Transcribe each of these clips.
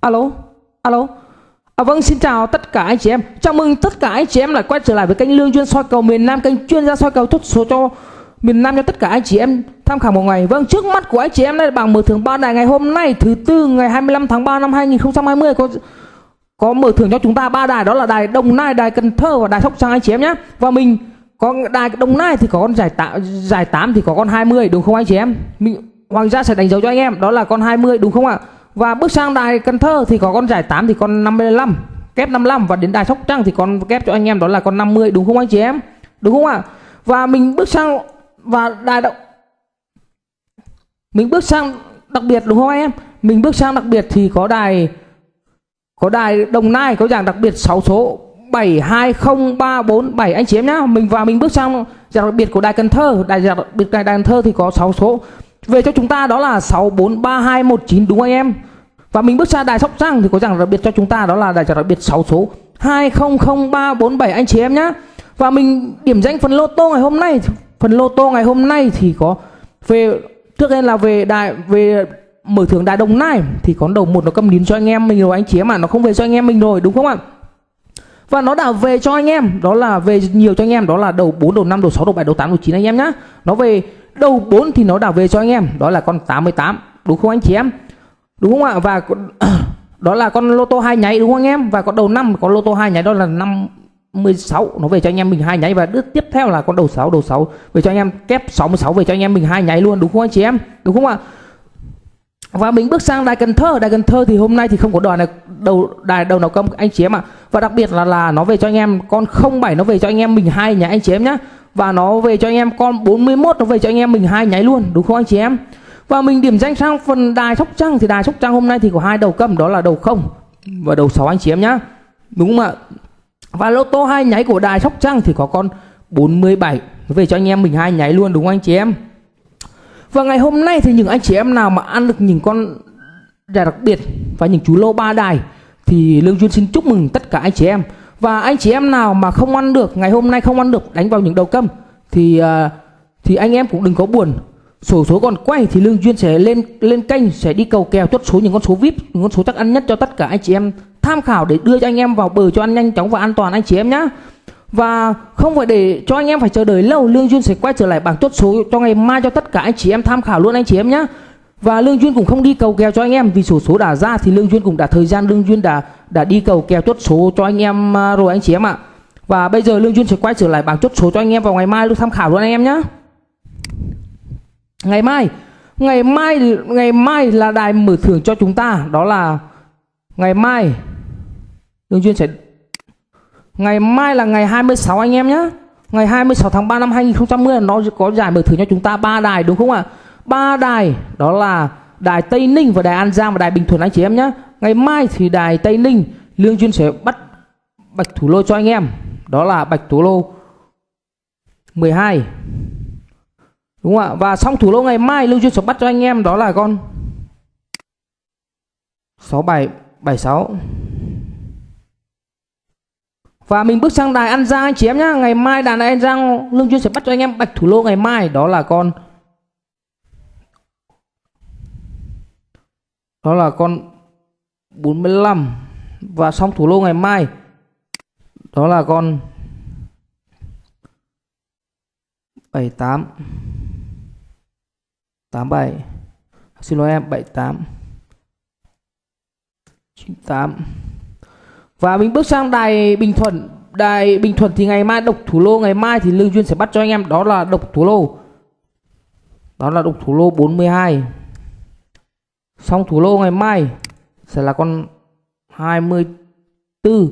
alo? Alo? À, vâng xin chào tất cả anh chị em. Chào mừng tất cả anh chị em lại quay trở lại với kênh lương chuyên soi cầu miền Nam kênh chuyên gia soi cầu thuốc số cho miền Nam cho tất cả anh chị em tham khảo một ngày. Vâng trước mắt của anh chị em đây là bảng mở thưởng ba đài ngày hôm nay thứ tư ngày 25 tháng 3 năm 2020 có có mở thưởng cho chúng ta ba đài đó là đài Đồng Nai đài Cần Thơ và đài Sóc Trăng anh chị em nhé. Và mình có đài Đồng Nai thì có con giải tám giải 8 thì có con 20 đúng không anh chị em? Mình Hoàng gia sẽ đánh dấu cho anh em đó là con 20 đúng không ạ? Và bước sang đài Cần Thơ thì có con giải 8 thì con 55 kép 55 và đến đài Sóc Trăng thì con kép cho anh em đó là con 50 đúng không anh chị em? Đúng không ạ? Và mình bước sang, và đài động mình bước sang đặc biệt, đúng không anh em? Mình bước sang đặc biệt thì có đài có đài Đồng Nai có dạng đặc biệt 6 số 720347 anh chị em nhá, mình và mình bước sang dạng đặc biệt của đài Cần Thơ. Đài dạng đặc biệt đài Cần Thơ thì có 6 số. Về cho chúng ta đó là 643219 đúng không anh em? Và mình bước ra đài Sóc Trăng thì có rằng đặc biệt cho chúng ta, đó là đài trả đặc biệt 6 số 200347 anh chị em nhá. Và mình điểm danh phần lô tô ngày hôm nay, phần lô tô ngày hôm nay thì có về, trước tiên là về đài, về mở thưởng đài Đồng Nai, thì có đầu một nó cầm nín cho anh em mình rồi, anh chị em mà nó không về cho anh em mình rồi, đúng không ạ? Và nó đã về cho anh em, đó là về nhiều cho anh em, đó là đầu 4 đầu 5 đầu 6 đầu 7 đầu 8 đầu 9 anh em nhá. Nó về đầu 4 thì nó đã về cho anh em, đó là con 88 đúng không anh chị em? Đúng không ạ? Và đó là con lô tô hai nháy, đúng không anh em? Và con đầu năm có lô tô hai nháy đó là năm 16 nó về cho anh em mình hai nháy. Và đứt tiếp theo là con đầu 6 đầu 6 về cho anh em, kép 66 về cho anh em mình hai nháy luôn, đúng không anh chị em? Đúng không ạ? Và mình bước sang đài Cần Thơ. Đài Cần Thơ thì hôm nay thì không có đài này đầu đài đầu nào công, anh chị em ạ. Và đặc biệt là là nó về cho anh em con 07 nó về cho anh em mình hai nháy, anh chị em nhá. Và nó về cho anh em con 41 nó về cho anh em mình hai nháy luôn, đúng không anh chị em? Và mình điểm danh sang phần đài Sóc Trăng thì đài Sóc Trăng hôm nay thì có hai đầu cầm đó là đầu không và đầu 6 anh chị em nhá. Đúng không ạ? Và lô tô hai nháy của đài Sóc Trăng thì có con 47 về cho anh em mình hai nháy luôn đúng không anh chị em? Và ngày hôm nay thì những anh chị em nào mà ăn được những con đài đặc biệt và những chú lô ba đài thì Lương Duyên xin chúc mừng tất cả anh chị em. Và anh chị em nào mà không ăn được ngày hôm nay không ăn được đánh vào những đầu câm thì uh, thì anh em cũng đừng có buồn sổ số còn quay thì lương duyên sẽ lên lên kênh, sẽ đi cầu kèo chốt số những con số vip, những con số chắc ăn nhất cho tất cả anh chị em. Tham khảo để đưa cho anh em vào bờ cho ăn nhanh, chóng và an toàn anh chị em nhé và không phải để cho anh em phải chờ đợi lâu, lương duyên sẽ quay trở lại bảng chốt số cho ngày mai cho tất cả anh chị em tham khảo luôn anh chị em nhé và lương duyên cũng không đi cầu kèo cho anh em, vì sổ số đã ra thì lương duyên cũng đã, thời gian lương duyên đã đã đi cầu kèo chốt số cho anh em à, rồi anh chị em ạ. Và bây giờ lương duyên sẽ quay trở lại bảng chốt số cho anh em vào ngày mai luôn tham khảo luôn anh em nhé ngày mai ngày mai ngày mai là đài mở thưởng cho chúng ta, đó là ngày mai. Lương duyên sẽ ngày mai là ngày 26 anh em nhé ngày 26 tháng 3 năm 2010 nó có giải mở thưởng cho chúng ta ba đài, đúng không ạ? Ba đài, đó là đài Tây Ninh và đài An Giang và đài Bình Thuận anh chị em nhé ngày mai thì đài Tây Ninh, Lương Duyên sẽ bắt bạch thủ lô cho anh em, đó là bạch thủ lô 12 đúng không ạ? Và xong thủ lô ngày, mai Lương Duyên sẽ bắt cho anh em, đó là con 6776 và mình bước sang đài An Giang anh chị em nhá. Ngày mai đài An Giang Lương Duyên sẽ bắt cho anh em bạch thủ lô ngày mai, Đó là con, Đó là con 45 Và xong thủ lô ngày mai, Đó là con 78 87 Xin lỗi em 78 98 Và mình bước sang đài Bình Thuận. Đài Bình Thuận thì ngày mai độc thủ lô, Ngày mai thì Lương Duyên sẽ bắt cho anh em. Đó là độc thủ lô. Đó là độc thủ lô 42 Xong thủ lô ngày mai Sẽ là con 24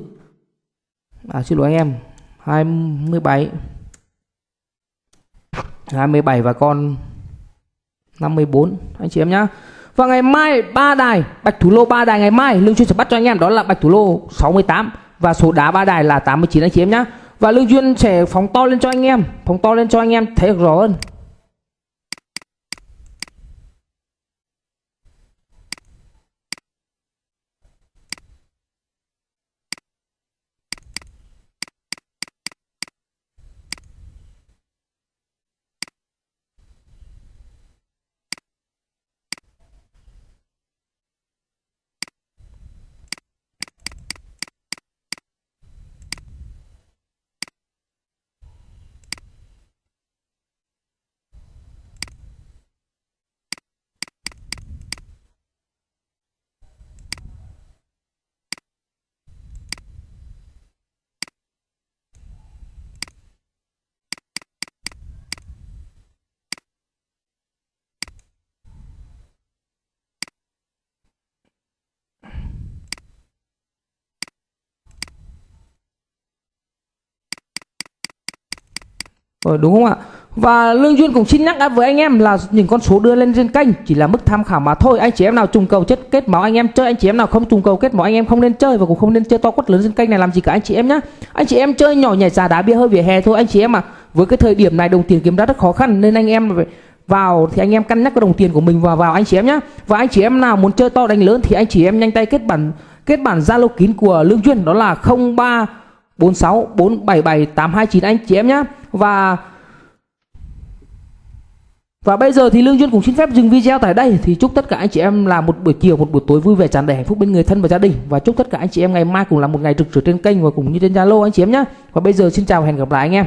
À xin lỗi anh em. 27 27 và con 54 anh chị em nhá. Và ngày mai ba đài bạch thủ lô ba đài ngày mai Lương Duyên sẽ bắt cho anh em đó là bạch thủ lô 68 và số đá ba đài là 89 anh chị em nhá. Và Lương Duyên sẽ phóng to lên cho anh em, phóng to lên cho anh em thấy được rõ hơn. Ờ, đúng không ạ? Và Lương Duyên cũng xin nhắc với anh em là những con số đưa lên trên kênh chỉ là mức tham khảo mà thôi. Anh chị em nào trùng cầu chất kết máu anh em chơi, anh chị em nào không trùng cầu kết máu anh em không nên chơi và cũng không nên chơi to quất lớn trên kênh này làm gì cả anh chị em nhá. Anh chị em chơi nhỏ nhảy giá đá bia hơi vỉa hè thôi anh chị em mà. Với cái thời điểm này đồng tiền kiếm ra rất khó khăn nên anh em vào thì anh em cân nhắc cái đồng tiền của mình vào vào anh chị em nhá. Và anh chị em nào muốn chơi to đánh lớn thì anh chị em nhanh tay kết bản kết bản Zalo kín của Lương Duyên đó là 03 46 477 829 anh chị em nhé Và và bây giờ thì Lương Duyên cũng xin phép dừng video tại đây thì chúc tất cả anh chị em là một buổi chiều, một buổi tối vui vẻ tràn đầy hạnh phúc bên người thân và gia đình và chúc tất cả anh chị em ngày mai cũng là một ngày rực rỡ trên kênh và cũng như trên Zalo anh chị em nhé. Và bây giờ xin chào và hẹn gặp lại anh em.